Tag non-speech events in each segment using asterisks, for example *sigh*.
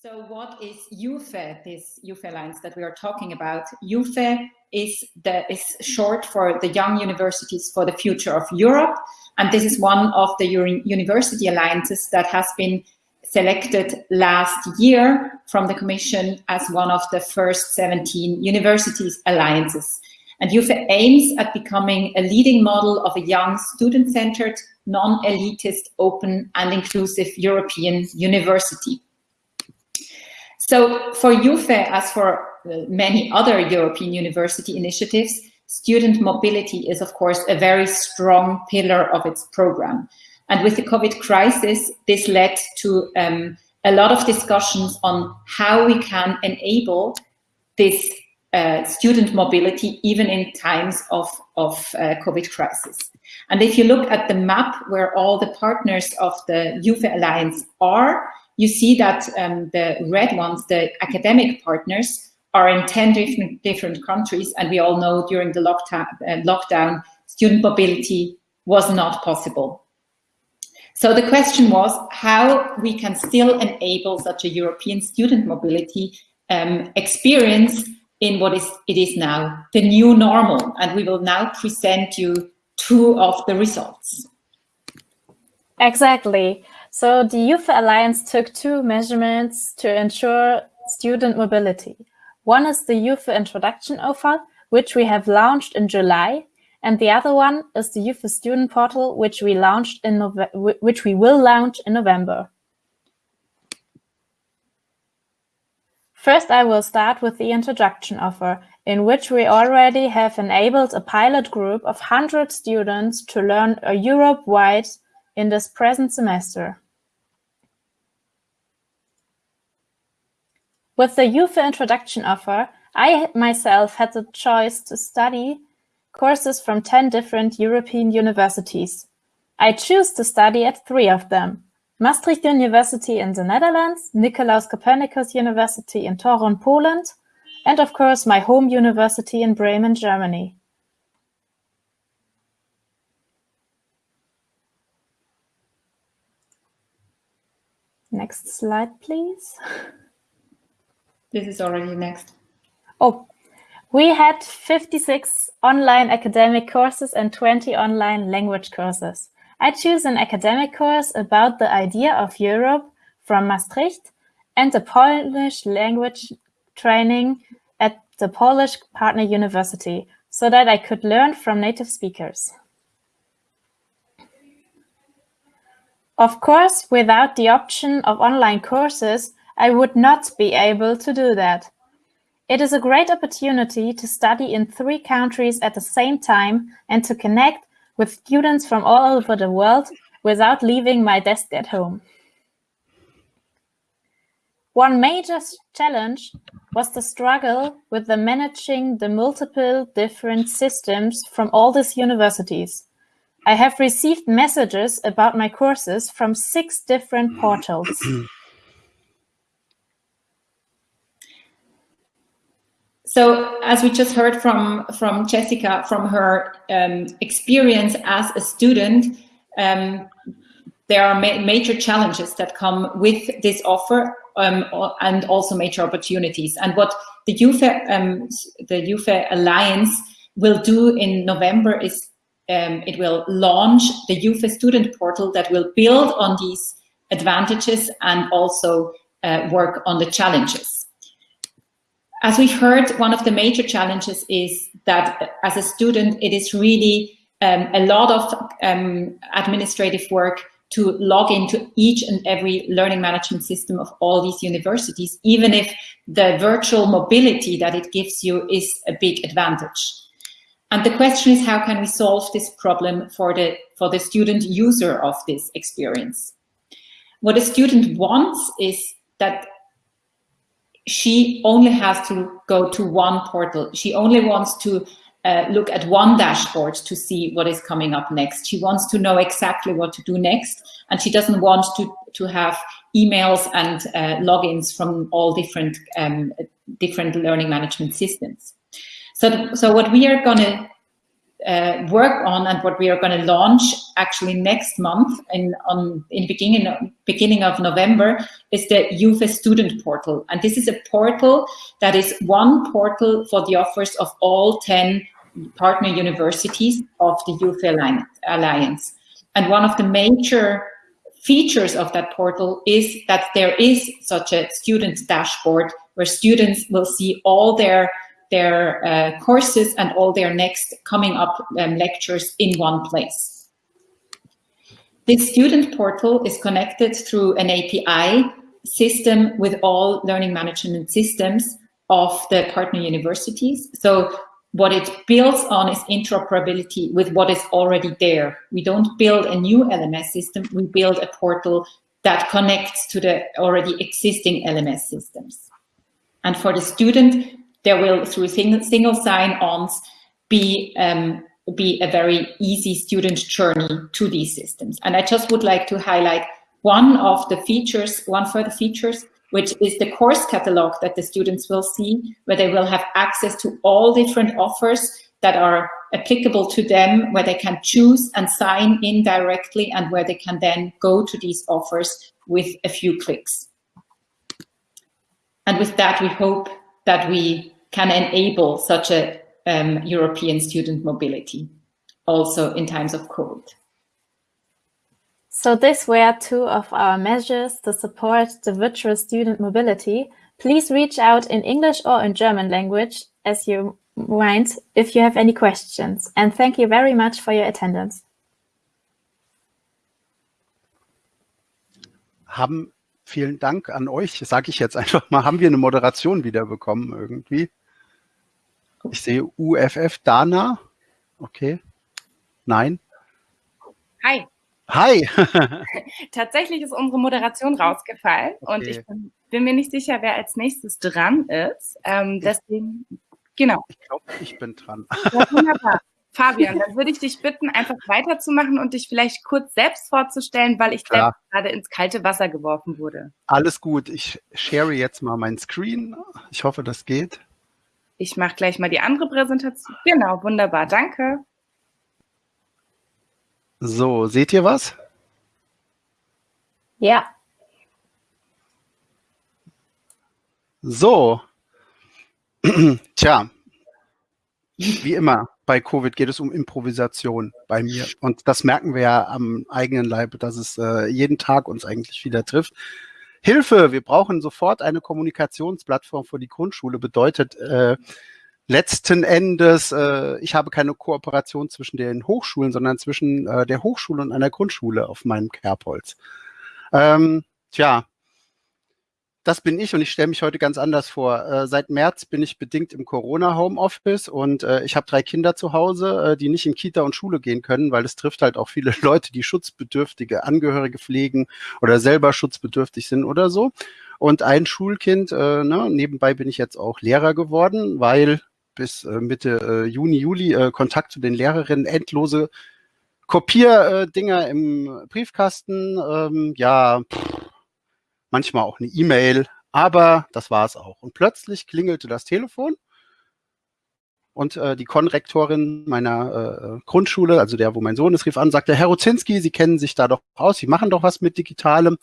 So what is UFE, this UFE Alliance that we are talking about? UFE is, the, is short for the Young Universities for the Future of Europe. And this is one of the university alliances that has been selected last year from the Commission as one of the first 17 universities alliances. And UFE aims at becoming a leading model of a young student-centered, non-elitist, open and inclusive European university. So for UFE, as for uh, many other European university initiatives, student mobility is, of course, a very strong pillar of its program. And with the COVID crisis, this led to um, a lot of discussions on how we can enable this uh, student mobility even in times of, of uh, COVID crisis. And if you look at the map where all the partners of the UFE Alliance are, you see that um, the red ones, the academic partners, are in 10 different, different countries. And we all know during the lockdown, uh, lockdown, student mobility was not possible. So the question was how we can still enable such a European student mobility um, experience in what is it is now the new normal. And we will now present you two of the results. Exactly. So the Youth Alliance took two measurements to ensure student mobility. One is the Youth Introduction Offer, which we have launched in July, and the other one is the Youth Student Portal, which we launched in Nove which we will launch in November. First, I will start with the introduction offer, in which we already have enabled a pilot group of 100 students to learn a Europe-wide in this present semester. With the UFE introduction offer, I myself had the choice to study courses from 10 different European universities. I choose to study at three of them. Maastricht University in the Netherlands, Nicolaus Copernicus University in Torun, Poland, and of course my home university in Bremen, Germany. Next slide, please. This is already next. Oh, we had 56 online academic courses and 20 online language courses. I choose an academic course about the idea of Europe from Maastricht and the Polish language training at the Polish Partner University so that I could learn from native speakers. Of course, without the option of online courses, I would not be able to do that. It is a great opportunity to study in three countries at the same time and to connect with students from all over the world without leaving my desk at home. One major challenge was the struggle with the managing the multiple different systems from all these universities. I have received messages about my courses from six different portals. *clears throat* So as we just heard from, from Jessica, from her um, experience as a student, um, there are ma major challenges that come with this offer um, and also major opportunities. And what the UFE, um, the UFE Alliance will do in November is um, it will launch the UFE student portal that will build on these advantages and also uh, work on the challenges. As we've heard, one of the major challenges is that as a student, it is really um, a lot of um, administrative work to log into each and every learning management system of all these universities, even if the virtual mobility that it gives you is a big advantage. And the question is, how can we solve this problem for the, for the student user of this experience? What a student wants is that she only has to go to one portal. She only wants to uh, look at one dashboard to see what is coming up next. She wants to know exactly what to do next, and she doesn't want to, to have emails and uh, logins from all different, um, different learning management systems. So, so what we are going to uh, work on and what we are going to launch actually next month in on in beginning beginning of November is the UFE student portal. And this is a portal that is one portal for the offers of all 10 partner universities of the UFE Alliance. And one of the major features of that portal is that there is such a student dashboard where students will see all their their uh, courses and all their next coming up um, lectures in one place. This student portal is connected through an API system with all learning management systems of the partner universities. So what it builds on is interoperability with what is already there. We don't build a new LMS system, we build a portal that connects to the already existing LMS systems. And for the student, there will, through single, sign-ons, be, um, be a very easy student journey to these systems. And I just would like to highlight one of the features, one further features, which is the course catalog that the students will see, where they will have access to all different offers that are applicable to them, where they can choose and sign in directly and where they can then go to these offers with a few clicks. And with that, we hope that we can enable such a um, European student mobility also in times of COVID. So these were two of our measures to support the virtual student mobility. Please reach out in English or in German language as you mind if you have any questions. And thank you very much for your attendance. Haben vielen Dank an euch, sage ich jetzt *laughs* einfach mal, haben wir eine Moderation wiederbekommen irgendwie. Ich sehe UFF Dana. Okay. Nein. Hi. Hi. *laughs* Tatsächlich ist unsere Moderation rausgefallen okay. und ich bin, bin, mir nicht sicher, wer als nächstes dran ist. Ähm, deswegen, genau. Ich glaube, ich bin dran. Ja, wunderbar. Fabian, dann würde ich dich bitten, einfach weiterzumachen und dich vielleicht kurz selbst vorzustellen, weil ich selbst gerade ins kalte Wasser geworfen wurde. Alles gut. Ich share jetzt mal mein Screen. Ich hoffe, das geht. Ich mache gleich mal die andere Präsentation. Genau, wunderbar. Danke. So, seht ihr was? Ja. So. *clears throat* Tja, wie immer bei Covid geht es um Improvisation bei mir. Und das merken wir ja am eigenen Leib, dass es äh, jeden Tag uns eigentlich wieder trifft. Hilfe, wir brauchen sofort eine Kommunikationsplattform für die Grundschule. Bedeutet äh, letzten Endes, äh, ich habe keine Kooperation zwischen den Hochschulen, sondern zwischen äh, der Hochschule und einer Grundschule auf meinem Kerbholz. Ähm, tja, das bin ich und ich stelle mich heute ganz anders vor. Äh, seit März bin ich bedingt im Corona-Homeoffice und äh, ich habe drei Kinder zu Hause, äh, die nicht in Kita und Schule gehen können, weil es trifft halt auch viele *laughs* Leute, die schutzbedürftige Angehörige pflegen oder selber schutzbedürftig sind oder so. Und ein Schulkind, äh, ne, nebenbei bin ich jetzt auch Lehrer geworden, weil bis äh, Mitte äh, Juni, Juli Kontakt zu den Lehrerinnen endlose Kopierdinger im Briefkasten. Ähm, ja, pff, manchmal auch eine E-Mail, aber das war es auch. Und plötzlich klingelte das Telefon und äh, die Konrektorin meiner äh, Grundschule, also der, wo mein Sohn ist, rief an, sagte, Herr Rozinski, Sie kennen sich da doch aus, Sie machen doch was mit Digitalem.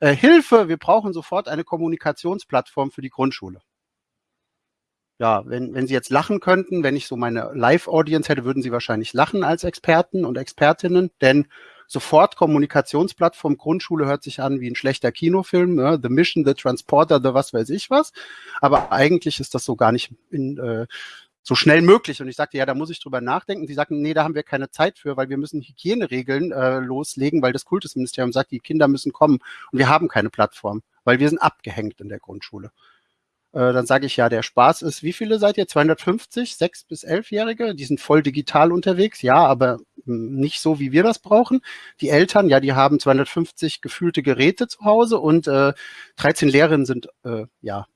Äh, Hilfe, wir brauchen sofort eine Kommunikationsplattform für die Grundschule. Ja, wenn, wenn Sie jetzt lachen könnten, wenn ich so meine Live-Audience hätte, würden Sie wahrscheinlich lachen als Experten und Expertinnen, denn sofort Kommunikationsplattform Grundschule hört sich an wie ein schlechter Kinofilm, ne? The Mission, The Transporter, The was weiß ich was. Aber eigentlich ist das so gar nicht in, äh, so schnell möglich. Und ich sagte, ja, da muss ich drüber nachdenken. Die sagten, nee, da haben wir keine Zeit für, weil wir müssen Hygieneregeln äh, loslegen, weil das Kultusministerium sagt, die Kinder müssen kommen. Und wir haben keine Plattform, weil wir sind abgehängt in der Grundschule. Äh, dann sage ich ja, der Spaß ist, wie viele seid ihr? 250, 6 bis 11-Jährige? Die sind voll digital unterwegs, ja, aber hm, nicht so, wie wir das brauchen. Die Eltern, ja, die haben 250 gefühlte Geräte zu Hause und äh, 13 Lehrerinnen sind, äh, ja,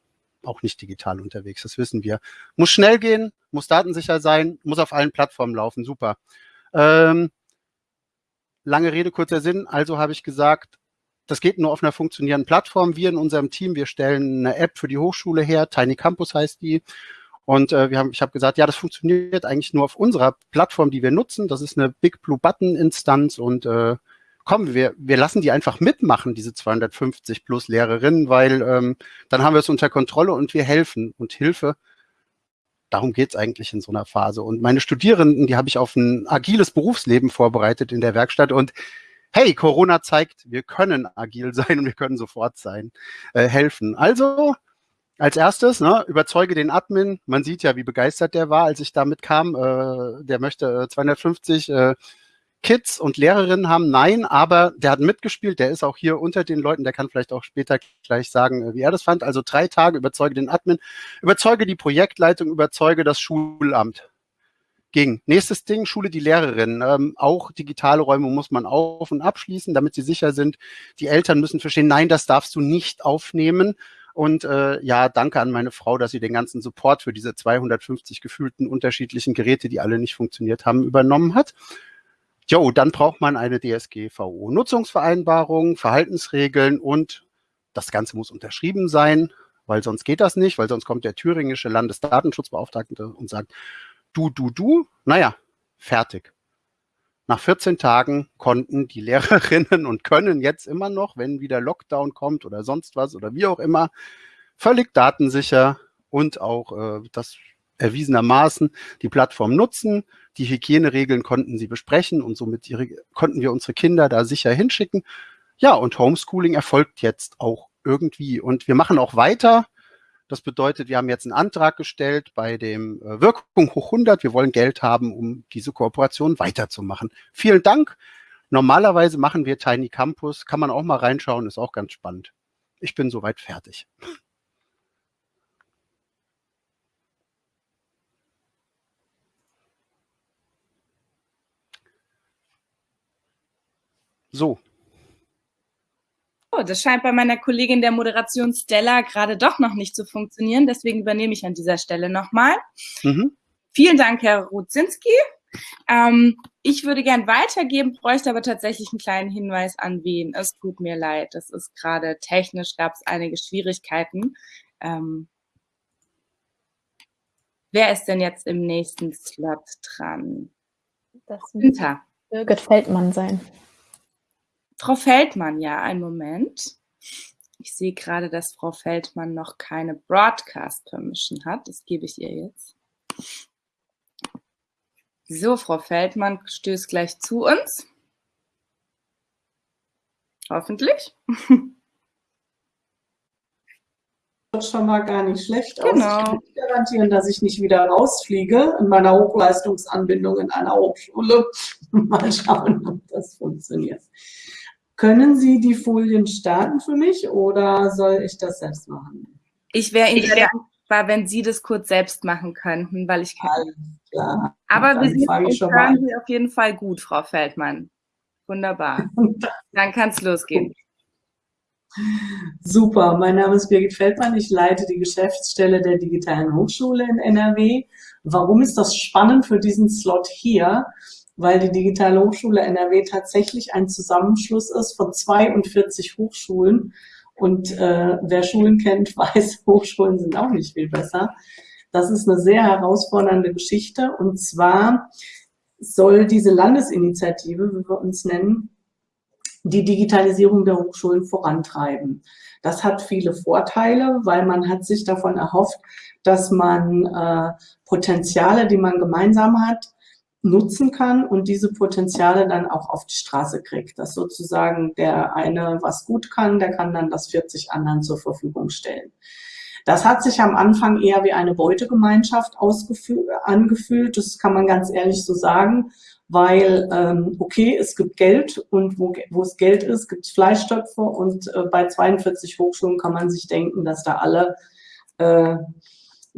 auch nicht digital unterwegs, das wissen wir. Muss schnell gehen, muss datensicher sein, muss auf allen Plattformen laufen, super. Ähm, lange Rede, kurzer Sinn, also habe ich gesagt, das geht nur auf einer funktionierenden Plattform. Wir in unserem Team, wir stellen eine App für die Hochschule her, Tiny Campus heißt die. Und äh, wir haben, ich habe gesagt, ja, das funktioniert eigentlich nur auf unserer Plattform, die wir nutzen. Das ist eine Big Blue Button Instanz und äh, komm, wir, wir lassen die einfach mitmachen, diese 250 plus Lehrerinnen, weil ähm, dann haben wir es unter Kontrolle und wir helfen. Und Hilfe, darum geht's eigentlich in so einer Phase. Und meine Studierenden, die habe ich auf ein agiles Berufsleben vorbereitet in der Werkstatt und hey, Corona zeigt, wir können agil sein und wir können sofort sein, äh, helfen. Also als erstes, ne, überzeuge den Admin. Man sieht ja, wie begeistert der war, als ich damit kam. Äh, der möchte 250 äh, äh, Kids und Lehrerinnen haben. Nein, aber der hat mitgespielt. Der ist auch hier unter den Leuten. Der kann vielleicht auch später gleich sagen, äh, wie er das fand. Also drei Tage, überzeuge den Admin, überzeuge die Projektleitung, überzeuge das Schulamt. Ging. Nächstes Ding, Schule die Lehrerin. Ähm, auch digitale Räume muss man auf- und abschließen, damit sie sicher sind. Die Eltern müssen verstehen, nein, das darfst du nicht aufnehmen. Und äh, ja, danke an meine Frau, dass sie den ganzen Support für diese 250 gefühlten unterschiedlichen Geräte, die alle nicht funktioniert haben, übernommen hat. Jo, dann braucht man eine DSGVO. Nutzungsvereinbarung, Verhaltensregeln und das Ganze muss unterschrieben sein, weil sonst geht das nicht, weil sonst kommt der thüringische Landesdatenschutzbeauftragte und sagt, du, du, du, naja, fertig. Nach 14 Tagen konnten die *laughs* Lehrerinnen und können jetzt immer noch, wenn wieder Lockdown kommt oder sonst was oder wie auch immer, völlig datensicher und auch äh, das erwiesenermaßen die Plattform nutzen. Die Hygieneregeln konnten sie besprechen und somit ihre, konnten wir unsere Kinder da sicher hinschicken. Ja, und Homeschooling erfolgt jetzt auch irgendwie. Und wir machen auch weiter. Das bedeutet, wir haben jetzt einen Antrag gestellt bei dem äh, Wirkung hoch 100. Wir wollen Geld haben, um diese Kooperation weiterzumachen. Vielen Dank. Normalerweise machen wir Tiny Campus. Kann man auch mal reinschauen, ist auch ganz spannend. Ich bin soweit fertig. So, Oh, das scheint bei meiner Kollegin der Moderation Stella gerade doch noch nicht zu funktionieren. Deswegen übernehme ich an dieser Stelle nochmal. Mhm. Vielen Dank, Herr Rudzinski. Ähm, ich würde gern weitergeben, bräuchte aber tatsächlich einen kleinen Hinweis an wen. Es tut mir leid, das ist gerade technisch, gab es einige Schwierigkeiten. Ähm, wer ist denn jetzt im nächsten Slot dran? Das wird Birgit Feldmann sein. Frau Feldmann, ja, einen Moment. Ich sehe gerade, dass Frau Feldmann noch keine Broadcast Permission hat. Das gebe ich ihr jetzt. So, Frau Feldmann stößt gleich zu uns. Hoffentlich. Das schon mal gar nicht schlecht aus. Genau. Ich kann nicht garantieren, dass ich nicht wieder rausfliege in meiner Hochleistungsanbindung in einer Hochschule. *laughs* mal schauen, ob das funktioniert. Können Sie die Folien starten für mich oder soll ich das selbst machen? Ich wäre Ihnen sehr dankbar, wenn Sie das kurz selbst machen könnten, weil ich kann. Klar. Aber wir sind hören Sie auf jeden Fall gut, Frau Feldmann. Wunderbar. *laughs* Dann kann es losgehen. Super, mein Name ist Birgit Feldmann, ich leite die Geschäftsstelle der Digitalen Hochschule in NRW. Warum ist das spannend für diesen Slot hier? Weil die Digitale Hochschule NRW tatsächlich ein Zusammenschluss ist von 42 Hochschulen. Und äh, wer Schulen kennt, *laughs* weiß, Hochschulen sind auch nicht viel besser. Das ist eine sehr herausfordernde Geschichte. Und zwar soll diese Landesinitiative, wie wir uns nennen, die Digitalisierung der Hochschulen vorantreiben. Das hat viele Vorteile, weil man hat sich davon erhofft, dass man äh, Potenziale, die man gemeinsam hat, nutzen kann und diese Potenziale dann auch auf die Straße kriegt. Dass sozusagen der eine was gut kann, der kann dann das 40 anderen zur Verfügung stellen. Das hat sich am Anfang eher wie eine Beutegemeinschaft angefühlt. Das kann man ganz ehrlich so sagen, weil, ähm, okay, es gibt Geld und wo, wo es Geld ist, gibt es Fleischtöpfe und äh, bei 42 Hochschulen kann man sich denken, dass da alle äh,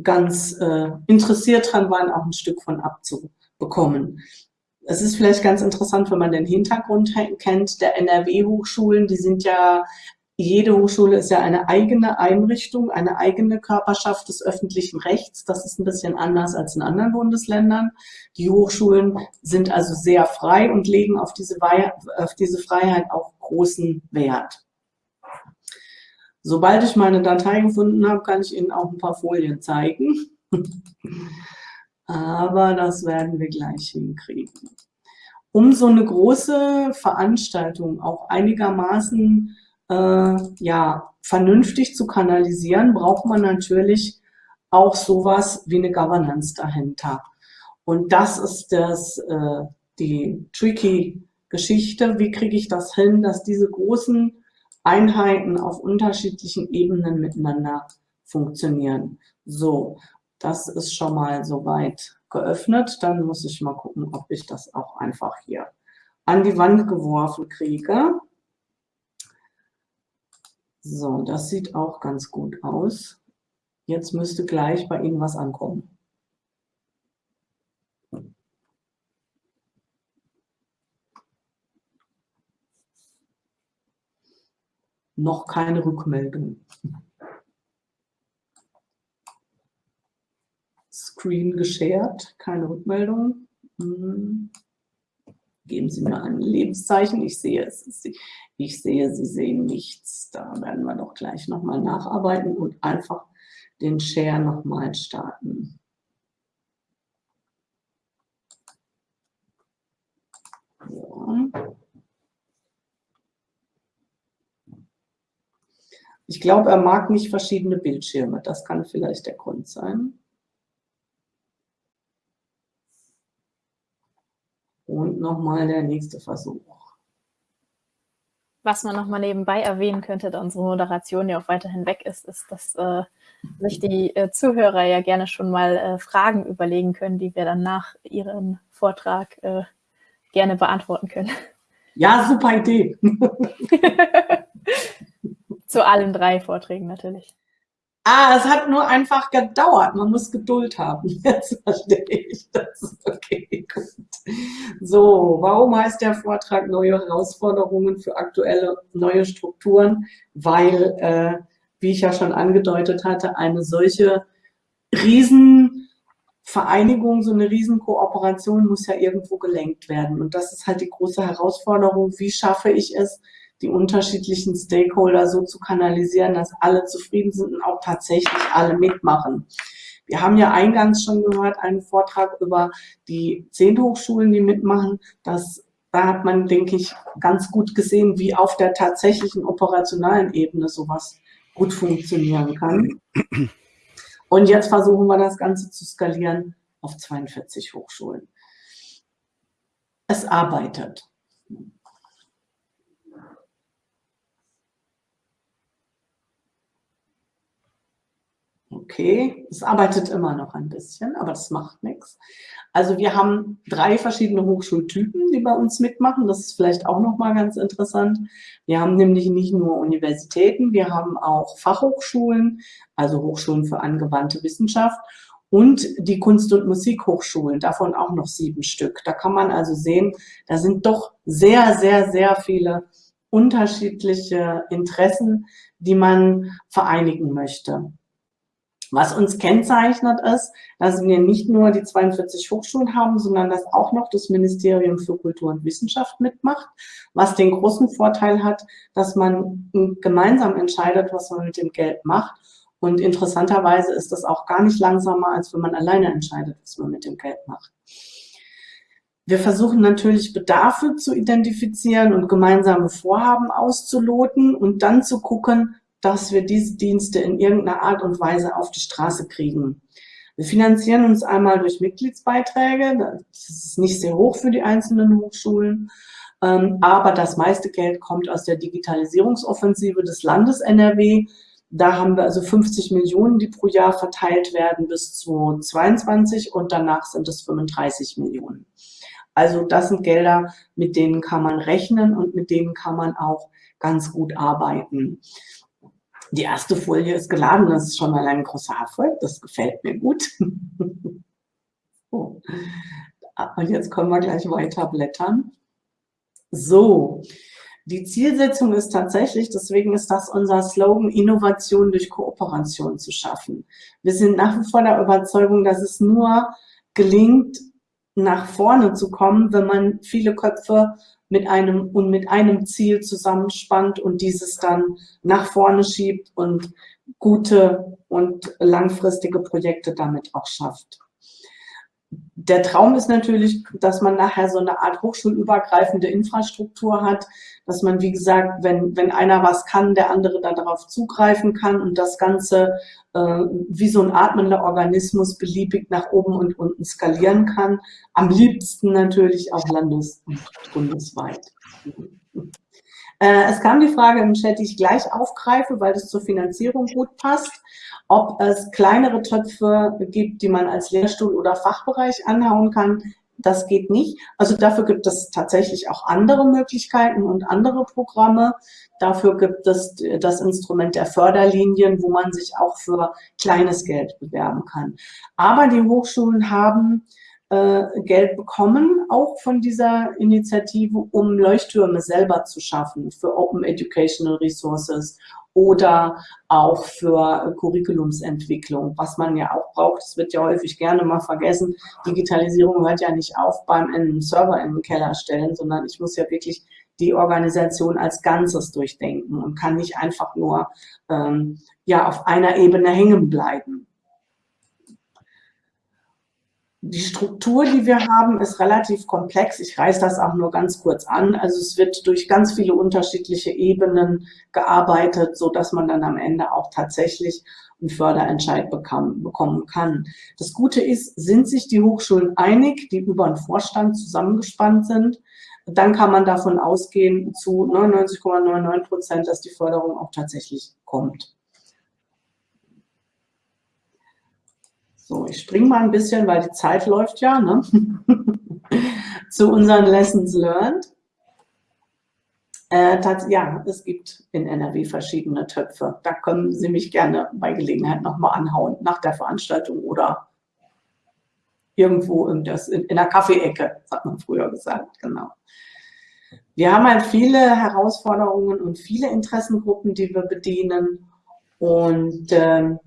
ganz äh, interessiert dran waren, auch ein Stück von abzu, bekommen. Es ist vielleicht ganz interessant, wenn man den Hintergrund kennt, der NRW-Hochschulen, die sind ja, jede Hochschule ist ja eine eigene Einrichtung, eine eigene Körperschaft des öffentlichen Rechts. Das ist ein bisschen anders als in anderen Bundesländern. Die Hochschulen sind also sehr frei und legen auf diese, auf diese Freiheit auch großen Wert. Sobald ich meine Datei gefunden habe, kann ich Ihnen auch ein paar Folien zeigen. Aber das werden wir gleich hinkriegen. Um so eine große Veranstaltung auch einigermaßen äh, ja, vernünftig zu kanalisieren, braucht man natürlich auch sowas wie eine Governance dahinter. Und das ist das, äh, die tricky Geschichte. Wie kriege ich das hin, dass diese großen Einheiten auf unterschiedlichen Ebenen miteinander funktionieren? So, das ist schon mal soweit geöffnet. Dann muss ich mal gucken, ob ich das auch einfach hier an die Wand geworfen kriege. So, das sieht auch ganz gut aus. Jetzt müsste gleich bei Ihnen was ankommen. Noch keine Rückmeldung. Screen geshared, keine Rückmeldung. Hm. Geben Sie mir ein Lebenszeichen. Ich sehe es. Ich sehe, Sie sehen nichts. Da werden wir doch gleich nochmal nacharbeiten und einfach den Share nochmal starten. So. Ich glaube, er mag nicht verschiedene Bildschirme. Das kann vielleicht der Grund sein. Und nochmal der nächste Versuch. Was man nochmal nebenbei erwähnen könnte, da unsere Moderation ja auch weiterhin weg ist, ist, dass äh, sich die äh, Zuhörer ja gerne schon mal äh, Fragen überlegen können, die wir dann nach ihrem Vortrag äh, gerne beantworten können. Ja, super Idee. *laughs* Zu allen drei Vorträgen natürlich. Ah, es hat nur einfach gedauert. Man muss Geduld haben. *laughs* Jetzt verstehe ich das. Okay, gut. So, warum heißt der Vortrag Neue Herausforderungen für aktuelle neue Strukturen? Weil, äh, wie ich ja schon angedeutet hatte, eine solche Riesenvereinigung, so eine Riesenkooperation muss ja irgendwo gelenkt werden. Und das ist halt die große Herausforderung. Wie schaffe ich es, die unterschiedlichen Stakeholder so zu kanalisieren, dass alle zufrieden sind und auch tatsächlich alle mitmachen. Wir haben ja eingangs schon gehört, einen Vortrag über die zehn Hochschulen, die mitmachen. Das, da hat man, denke ich, ganz gut gesehen, wie auf der tatsächlichen operationalen Ebene sowas gut funktionieren kann. Und jetzt versuchen wir das Ganze zu skalieren auf 42 Hochschulen. Es arbeitet. Okay, es arbeitet immer noch ein bisschen, aber das macht nichts. Also wir haben drei verschiedene Hochschultypen, die bei uns mitmachen. Das ist vielleicht auch nochmal ganz interessant. Wir haben nämlich nicht nur Universitäten, wir haben auch Fachhochschulen, also Hochschulen für angewandte Wissenschaft und die Kunst- und Musikhochschulen, davon auch noch sieben Stück. Da kann man also sehen, da sind doch sehr, sehr, sehr viele unterschiedliche Interessen, die man vereinigen möchte. Was uns kennzeichnet ist, dass wir nicht nur die 42 Hochschulen haben, sondern dass auch noch das Ministerium für Kultur und Wissenschaft mitmacht, was den großen Vorteil hat, dass man gemeinsam entscheidet, was man mit dem Geld macht. Und interessanterweise ist das auch gar nicht langsamer, als wenn man alleine entscheidet, was man mit dem Geld macht. Wir versuchen natürlich Bedarfe zu identifizieren und gemeinsame Vorhaben auszuloten und dann zu gucken, dass wir diese Dienste in irgendeiner Art und Weise auf die Straße kriegen. Wir finanzieren uns einmal durch Mitgliedsbeiträge, das ist nicht sehr hoch für die einzelnen Hochschulen, ähm, aber das meiste Geld kommt aus der Digitalisierungsoffensive des Landes NRW. Da haben wir also 50 Millionen, die pro Jahr verteilt werden bis 2022 und danach sind es 35 Millionen. Also das sind Gelder, mit denen kann man rechnen und mit denen kann man auch ganz gut arbeiten. Die erste Folie ist geladen, das ist schon mal ein großer Erfolg, das gefällt mir gut. *laughs* so. Und jetzt können wir gleich weiter blättern. So, die Zielsetzung ist tatsächlich, deswegen ist das unser Slogan, Innovation durch Kooperation zu schaffen. Wir sind nach wie vor der Überzeugung, dass es nur gelingt, nach vorne zu kommen, wenn man viele Köpfe mit einem und mit einem Ziel zusammenspannt und dieses dann nach vorne schiebt und gute und langfristige Projekte damit auch schafft. Der Traum ist natürlich, dass man nachher so eine Art hochschulübergreifende Infrastruktur hat, dass man, wie gesagt, wenn, wenn einer was kann, der andere darauf zugreifen kann und das Ganze äh, wie so ein atmender Organismus beliebig nach oben und unten skalieren kann. Am liebsten natürlich auch landes- und bundesweit. Äh, es kam die Frage im Chat, die ich gleich aufgreife, weil das zur Finanzierung gut passt, ob es kleinere Töpfe gibt, die man als Lehrstuhl oder Fachbereich anhauen kann. Das geht nicht. Also dafür gibt es tatsächlich auch andere Möglichkeiten und andere Programme. Dafür gibt es das Instrument der Förderlinien, wo man sich auch für kleines Geld bewerben kann. Aber die Hochschulen haben äh, Geld bekommen, auch von dieser Initiative, um Leuchttürme selber zu schaffen für Open Educational Resources oder auch für Curriculumsentwicklung, was man ja auch braucht. Das wird ja häufig gerne mal vergessen. Digitalisierung hört ja nicht auf beim einen Server im Keller stellen, sondern ich muss ja wirklich die Organisation als Ganzes durchdenken und kann nicht einfach nur ähm, ja auf einer Ebene hängen bleiben. Die Struktur, die wir haben, ist relativ komplex. Ich reiße das auch nur ganz kurz an. Also es wird durch ganz viele unterschiedliche Ebenen gearbeitet, so dass man dann am Ende auch tatsächlich einen Förderentscheid bekam, bekommen kann. Das Gute ist, sind sich die Hochschulen einig, die über einen Vorstand zusammengespannt sind, dann kann man davon ausgehen zu 99,99 Prozent, dass die Förderung auch tatsächlich kommt. So, ich springe mal ein bisschen, weil die Zeit läuft ja, ne? *laughs* zu unseren Lessons learned. Äh, ja, es gibt in NRW verschiedene Töpfe. Da können Sie mich gerne bei Gelegenheit nochmal anhauen, nach der Veranstaltung oder irgendwo in, das, in, in der Kaffeeecke, hat man früher gesagt, genau. Wir haben halt viele Herausforderungen und viele Interessengruppen, die wir bedienen. Und ähm,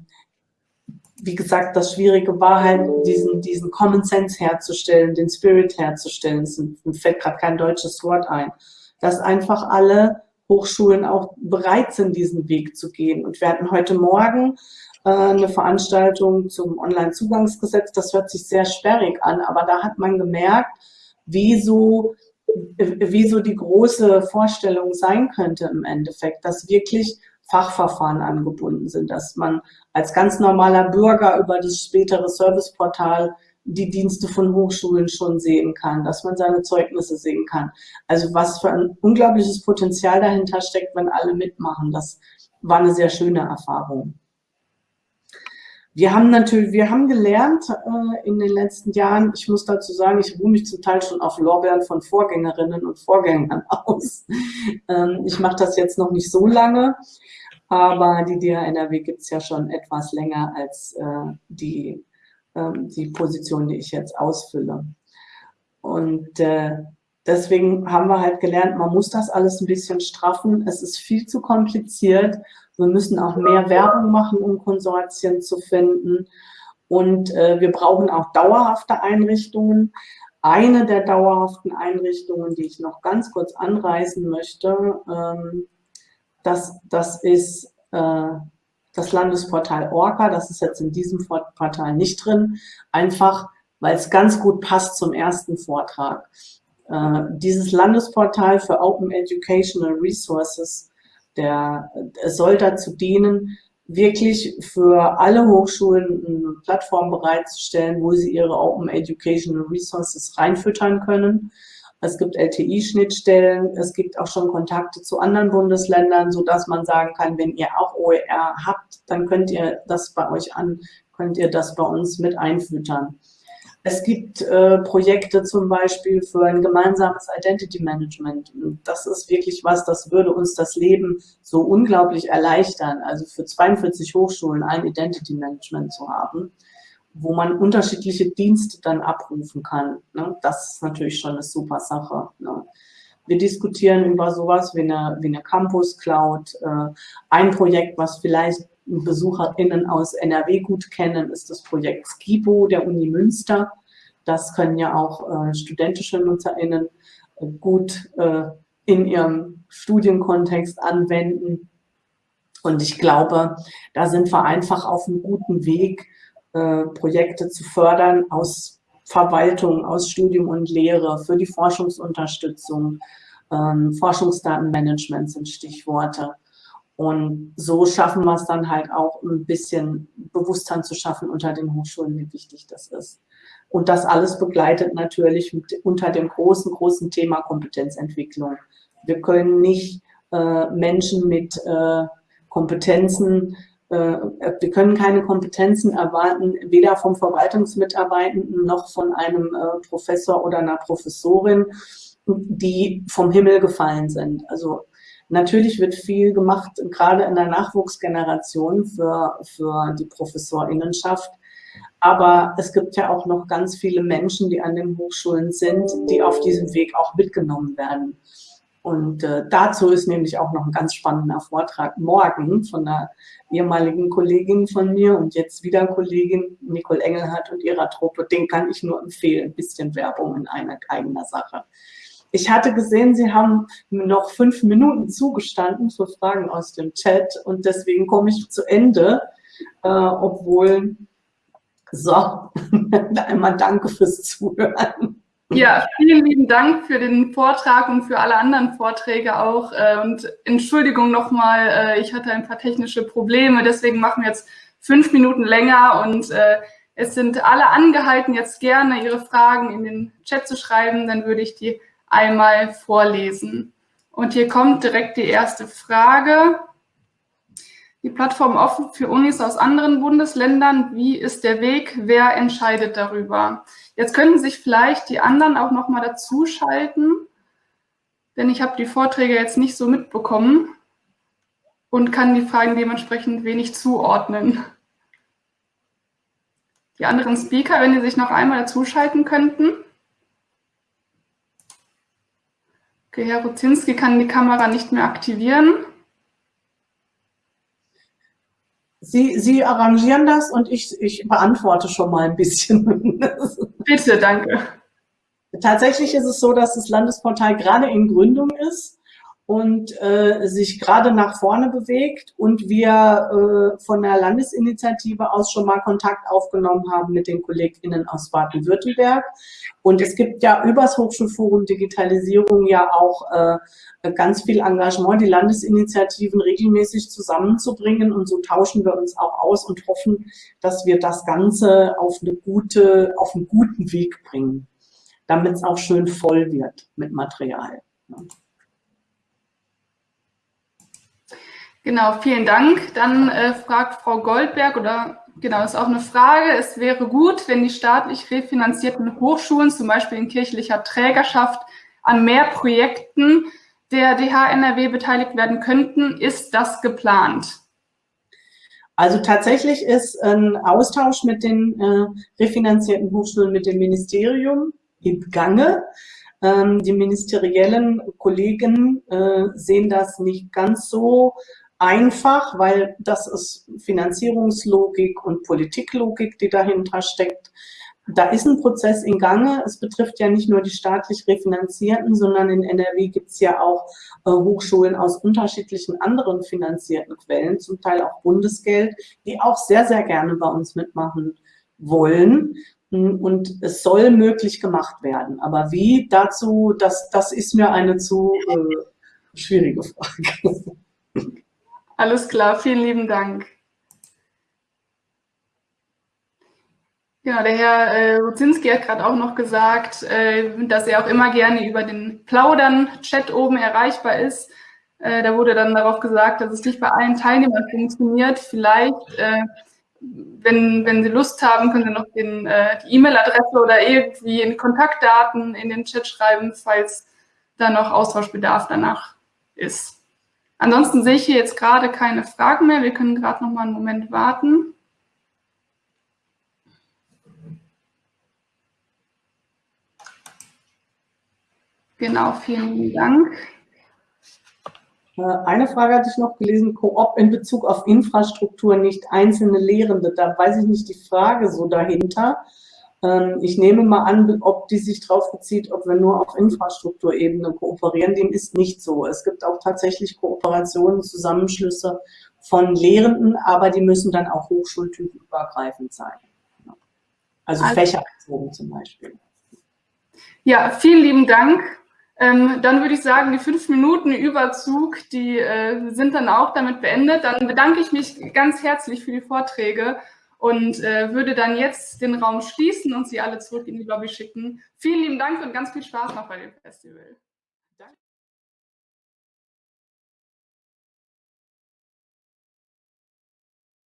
wie gesagt, das Schwierige war halt, diesen, diesen Common Sense herzustellen, den Spirit herzustellen. Es fällt gerade kein deutsches Wort ein. Dass einfach alle Hochschulen auch bereit sind, diesen Weg zu gehen. Und wir hatten heute Morgen äh, eine Veranstaltung zum Onlinezugangsgesetz. Das hört sich sehr sperrig an, aber da hat man gemerkt, wie so, wie so die große Vorstellung sein könnte im Endeffekt, dass wirklich Fachverfahren angebunden sind, dass man als ganz normaler Bürger über das spätere Serviceportal die Dienste von Hochschulen schon sehen kann, dass man seine Zeugnisse sehen kann. Also was für ein unglaubliches Potenzial dahinter steckt, wenn alle mitmachen. Das war eine sehr schöne Erfahrung. Wir haben natürlich, wir haben gelernt äh, in den letzten Jahren, ich muss dazu sagen, ich ruhe mich zum Teil schon auf Lorbeeren von Vorgängerinnen und Vorgängern *laughs* aus. Ähm, ich mache das jetzt noch nicht so lange, aber die DHNRW gibt es ja schon etwas länger als äh, die, äh, die Position, die ich jetzt ausfülle. Und äh, deswegen haben wir halt gelernt, man muss das alles ein bisschen straffen. Es ist viel zu kompliziert. Wir müssen auch mehr Werbung machen, um Konsortien zu finden. Und äh, wir brauchen auch dauerhafte Einrichtungen. Eine der dauerhaften Einrichtungen, die ich noch ganz kurz anreißen möchte, ähm, das, das ist äh, das Landesportal Orca. Das ist jetzt in diesem Portal nicht drin, einfach weil es ganz gut passt zum ersten Vortrag. Äh, dieses Landesportal für Open Educational Resources, der, der soll dazu dienen, wirklich für alle Hochschulen eine Plattform bereitzustellen, wo sie ihre Open Educational Resources reinfüttern können es gibt LTI-Schnittstellen, es gibt auch schon Kontakte zu anderen Bundesländern, so dass man sagen kann, wenn ihr auch OER habt, dann könnt ihr das bei euch an, könnt ihr das bei uns mit einfüttern. Es gibt äh, Projekte zum Beispiel für ein gemeinsames Identity Management. das ist wirklich was, das würde uns das Leben so unglaublich erleichtern. Also für 42 Hochschulen ein Identity Management zu haben wo man unterschiedliche Dienste dann abrufen kann. Ne? Das ist natürlich schon eine super Sache. Ne? Wir diskutieren über sowas wie eine, wie eine Campus Cloud. Äh, ein Projekt, was vielleicht BesucherInnen aus NRW gut kennen, ist das Projekt Skibo der Uni Münster. Das können ja auch äh, studentische NutzerInnen äh, gut in ihrem Studienkontext anwenden. Und ich glaube, da sind wir einfach auf einem guten Weg, äh, Projekte zu fördern aus Verwaltung, aus Studium und Lehre, für die Forschungsunterstützung. Ähm, Forschungsdatenmanagement sind Stichworte. Und so schaffen wir es dann halt auch ein bisschen Bewusstsein zu schaffen unter den Hochschulen, wie wichtig das ist. Und das alles begleitet natürlich mit, unter dem großen, großen Thema Kompetenzentwicklung. Wir können nicht äh, Menschen mit äh, Kompetenzen, wir können keine Kompetenzen erwarten, weder vom Verwaltungsmitarbeitenden noch von einem äh, Professor oder einer Professorin, die vom Himmel gefallen sind. Also natürlich wird viel gemacht, gerade in der Nachwuchsgeneration für, für die Professorinnenschaft. Aber es gibt ja auch noch ganz viele Menschen, die an den Hochschulen sind, die auf diesem Weg auch mitgenommen werden. Und äh, dazu ist nämlich auch noch ein ganz spannender Vortrag morgen von einer ehemaligen Kollegin von mir und jetzt wieder Kollegin Nicole Engelhardt und ihrer Truppe. Den kann ich nur empfehlen, ein bisschen Werbung in einer eigener Sache. Ich hatte gesehen, Sie haben noch fünf Minuten zugestanden für Fragen aus dem Chat und deswegen komme ich zu Ende, äh, obwohl, so, *laughs* einmal danke fürs Zuhören. Ja, vielen lieben Dank für den Vortrag und für alle anderen Vorträge auch. Äh, und Entschuldigung nochmal, äh, ich hatte ein paar technische Probleme, deswegen machen wir jetzt fünf Minuten länger und äh, es sind alle angehalten, jetzt gerne ihre Fragen in den Chat zu schreiben, dann würde ich die einmal vorlesen. Und hier kommt direkt die erste Frage. Die Plattform offen für Unis aus anderen Bundesländern. Wie ist der Weg? Wer entscheidet darüber? Jetzt könnten sich vielleicht die anderen auch noch mal dazuschalten, denn ich habe die Vorträge jetzt nicht so mitbekommen und kann die Fragen dementsprechend wenig zuordnen. Die anderen Speaker, wenn die sich noch einmal dazuschalten könnten. Okay, Herr Ruzinski kann die Kamera nicht mehr aktivieren. Sie, Sie arrangieren das und ich, ich beantworte schon mal ein bisschen. *laughs* Bitte, danke. Tatsächlich ist es so, dass das Landesportal gerade in Gründung ist und äh, sich gerade nach vorne bewegt und wir äh, von der Landesinitiative aus schon mal Kontakt aufgenommen haben mit den KollegInnen aus Baden-Württemberg. Und es gibt ja übers Hochschulforum Digitalisierung ja auch äh, ganz viel Engagement, die Landesinitiativen regelmäßig zusammenzubringen und so tauschen wir uns auch aus und hoffen, dass wir das Ganze auf eine gute, auf einen guten Weg bringen, damit es auch schön voll wird mit Material. Ja. Genau, vielen Dank. Dann äh, fragt Frau Goldberg oder genau, ist auch eine Frage. Es wäre gut, wenn die staatlich refinanzierten Hochschulen, zum Beispiel in kirchlicher Trägerschaft, an mehr Projekten der DHNRW beteiligt werden könnten. Ist das geplant? Also tatsächlich ist ein Austausch mit den äh, refinanzierten Hochschulen mit dem Ministerium im Gange. Ähm, die ministeriellen Kollegen äh, sehen das nicht ganz so einfach, weil das ist Finanzierungslogik und Politiklogik, die dahinter steckt. Da ist ein Prozess in Gange. Es betrifft ja nicht nur die staatlich refinanzierten, sondern in NRW gibt es ja auch äh, Hochschulen aus unterschiedlichen anderen finanzierten Quellen, zum Teil auch Bundesgeld, die auch sehr, sehr gerne bei uns mitmachen wollen. Und es soll möglich gemacht werden. Aber wie dazu, das, das ist mir eine zu äh, schwierige Frage. *laughs* Alles klar, vielen lieben Dank. Genau, der Herr äh, Ruzinski hat gerade auch noch gesagt, äh, dass er auch immer gerne über den Plaudern-Chat oben erreichbar ist. Äh, da wurde dann darauf gesagt, dass es nicht bei allen Teilnehmern funktioniert. Vielleicht, äh, wenn, wenn Sie Lust haben, können Sie noch den, äh, die E-Mail-Adresse oder irgendwie in Kontaktdaten in den Chat schreiben, falls da noch Austauschbedarf danach ist. Ansonsten sehe ich hier jetzt gerade keine Fragen mehr. Wir können gerade noch mal einen Moment warten. Genau, vielen Dank. Äh, eine Frage hatte ich noch gelesen, Koop in Bezug auf Infrastruktur, nicht einzelne Lehrende. Da weiß ich nicht die Frage so dahinter. Ähm, ich nehme mal an, ob die sich darauf bezieht, ob wir nur auf Infrastrukturebene kooperieren. Dem ist nicht so. Es gibt auch tatsächlich Kooperationen, Zusammenschlüsse von Lehrenden, aber die müssen dann auch hochschultypenübergreifend sein. Also, also fächerbezogen zum Beispiel. Ja, vielen lieben Dank. Ähm, dann würde ich sagen, die fünf Minuten Überzug, die äh, sind dann auch damit beendet. Dann bedanke ich mich ganz herzlich für die Vorträge und äh, würde dann jetzt den Raum schließen und Sie alle zurück in die Lobby schicken. Vielen lieben Dank und ganz viel Spaß noch bei dem Festival.